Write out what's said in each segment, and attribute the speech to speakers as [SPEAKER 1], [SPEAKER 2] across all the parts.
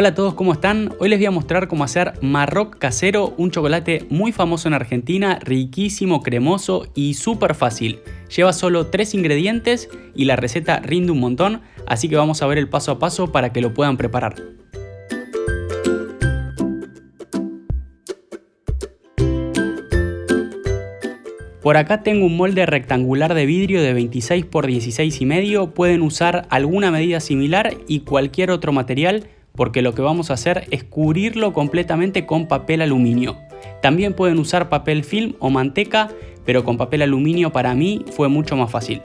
[SPEAKER 1] Hola a todos, ¿cómo están? Hoy les voy a mostrar cómo hacer Marroc casero, un chocolate muy famoso en Argentina, riquísimo, cremoso y súper fácil. Lleva solo tres ingredientes y la receta rinde un montón, así que vamos a ver el paso a paso para que lo puedan preparar. Por acá tengo un molde rectangular de vidrio de 26 x 16 y medio, pueden usar alguna medida similar y cualquier otro material porque lo que vamos a hacer es cubrirlo completamente con papel aluminio. También pueden usar papel film o manteca, pero con papel aluminio para mí fue mucho más fácil.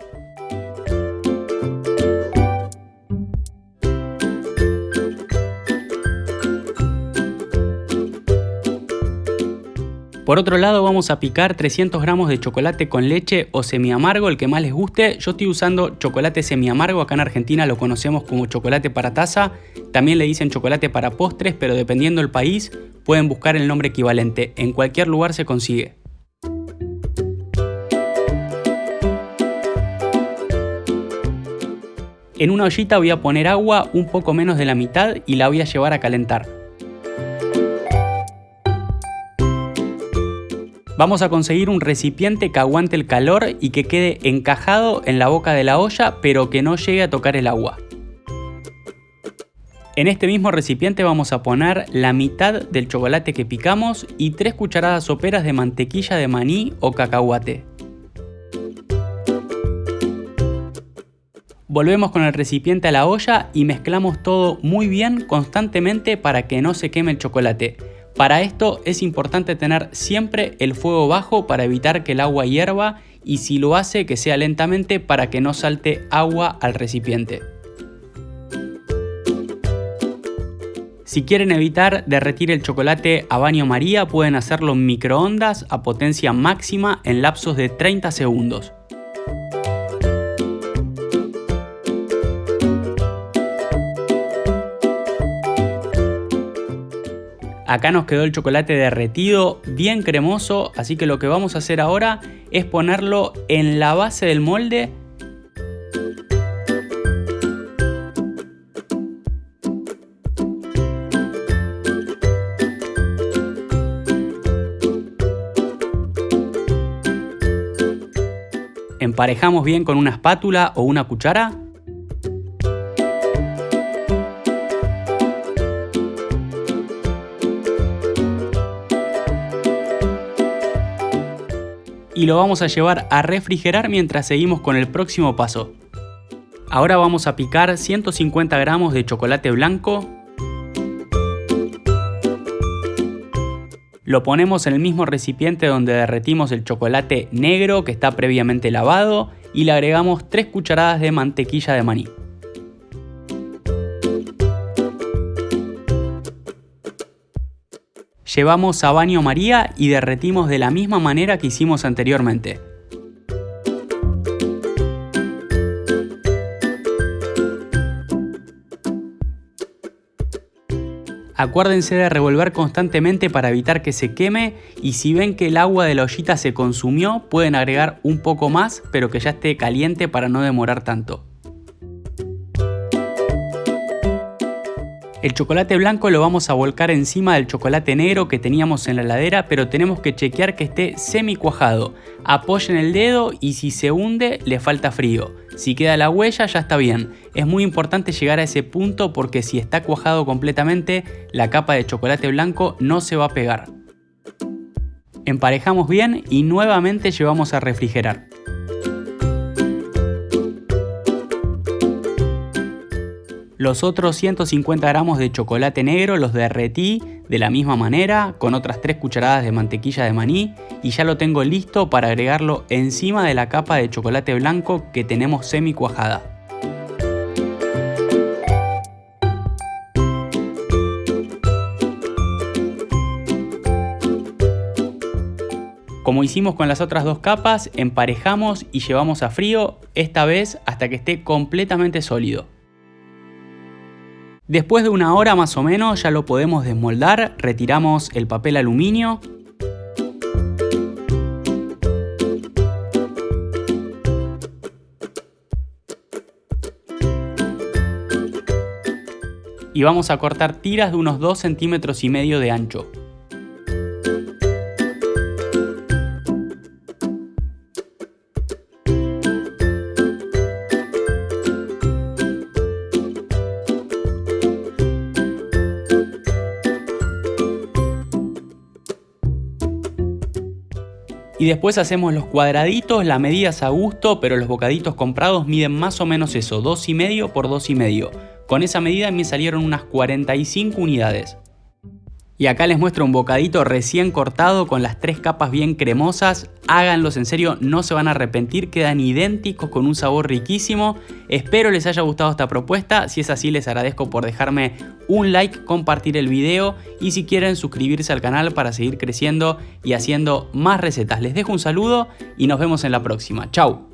[SPEAKER 1] Por otro lado vamos a picar 300 gramos de chocolate con leche o semi amargo, el que más les guste. Yo estoy usando chocolate semi amargo, acá en Argentina lo conocemos como chocolate para taza. También le dicen chocolate para postres, pero dependiendo del país pueden buscar el nombre equivalente. En cualquier lugar se consigue. En una ollita voy a poner agua un poco menos de la mitad y la voy a llevar a calentar. Vamos a conseguir un recipiente que aguante el calor y que quede encajado en la boca de la olla pero que no llegue a tocar el agua. En este mismo recipiente vamos a poner la mitad del chocolate que picamos y 3 cucharadas soperas de mantequilla de maní o cacahuate. Volvemos con el recipiente a la olla y mezclamos todo muy bien constantemente para que no se queme el chocolate. Para esto es importante tener siempre el fuego bajo para evitar que el agua hierva y si lo hace que sea lentamente para que no salte agua al recipiente. Si quieren evitar derretir el chocolate a baño maría pueden hacerlo en microondas a potencia máxima en lapsos de 30 segundos. Acá nos quedó el chocolate derretido, bien cremoso, así que lo que vamos a hacer ahora es ponerlo en la base del molde. Emparejamos bien con una espátula o una cuchara y lo vamos a llevar a refrigerar mientras seguimos con el próximo paso. Ahora vamos a picar 150 gramos de chocolate blanco. Lo ponemos en el mismo recipiente donde derretimos el chocolate negro que está previamente lavado y le agregamos 3 cucharadas de mantequilla de maní. Llevamos a baño María y derretimos de la misma manera que hicimos anteriormente. Acuérdense de revolver constantemente para evitar que se queme y si ven que el agua de la ollita se consumió pueden agregar un poco más pero que ya esté caliente para no demorar tanto. El chocolate blanco lo vamos a volcar encima del chocolate negro que teníamos en la heladera, pero tenemos que chequear que esté semi cuajado. Apoyen el dedo y si se hunde le falta frío. Si queda la huella ya está bien. Es muy importante llegar a ese punto porque si está cuajado completamente, la capa de chocolate blanco no se va a pegar. Emparejamos bien y nuevamente llevamos a refrigerar. Los otros 150 gramos de chocolate negro los derretí de la misma manera con otras 3 cucharadas de mantequilla de maní y ya lo tengo listo para agregarlo encima de la capa de chocolate blanco que tenemos semi cuajada. Como hicimos con las otras dos capas, emparejamos y llevamos a frío, esta vez hasta que esté completamente sólido. Después de una hora más o menos ya lo podemos desmoldar, retiramos el papel aluminio. y vamos a cortar tiras de unos 2 centímetros y medio de ancho. Y después hacemos los cuadraditos, la medida es a gusto, pero los bocaditos comprados miden más o menos eso, 2,5 por 2,5. Con esa medida me salieron unas 45 unidades. Y acá les muestro un bocadito recién cortado con las tres capas bien cremosas. Háganlos en serio, no se van a arrepentir, quedan idénticos con un sabor riquísimo. Espero les haya gustado esta propuesta, si es así les agradezco por dejarme un like, compartir el video y si quieren suscribirse al canal para seguir creciendo y haciendo más recetas. Les dejo un saludo y nos vemos en la próxima. Chau.